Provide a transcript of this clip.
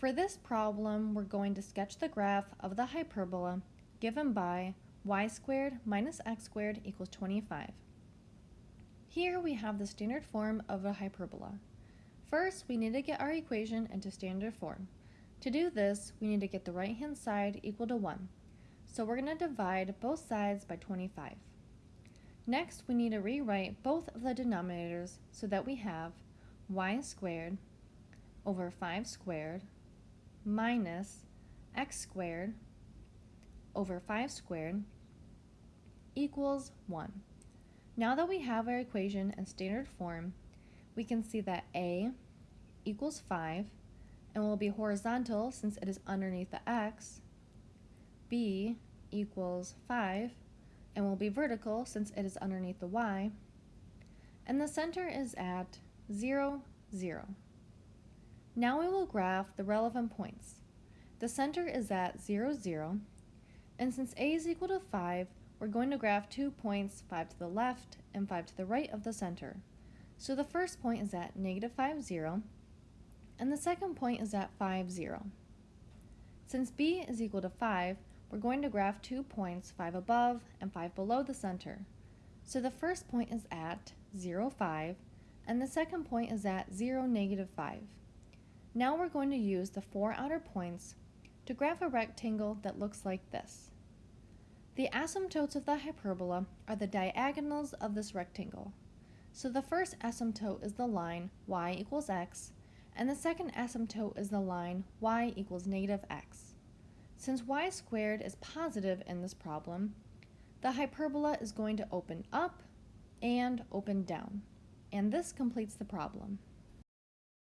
For this problem, we're going to sketch the graph of the hyperbola given by y squared minus x squared equals 25. Here we have the standard form of a hyperbola. First, we need to get our equation into standard form. To do this, we need to get the right-hand side equal to 1. So we're going to divide both sides by 25. Next, we need to rewrite both of the denominators so that we have y squared over 5 squared minus x squared over 5 squared equals 1. Now that we have our equation in standard form, we can see that a equals 5 and will be horizontal since it is underneath the x, b equals 5 and will be vertical since it is underneath the y, and the center is at 0, 0. Now we will graph the relevant points. The center is at 0, 0, and since a is equal to 5, we're going to graph two points, 5 to the left and 5 to the right of the center. So the first point is at negative 5, 0, and the second point is at 5, 0. Since b is equal to 5, we're going to graph two points, 5 above and 5 below the center. So the first point is at 0, 5, and the second point is at 0, negative 5. Now we're going to use the four outer points to graph a rectangle that looks like this. The asymptotes of the hyperbola are the diagonals of this rectangle. So the first asymptote is the line y equals x, and the second asymptote is the line y equals negative x. Since y squared is positive in this problem, the hyperbola is going to open up and open down, and this completes the problem.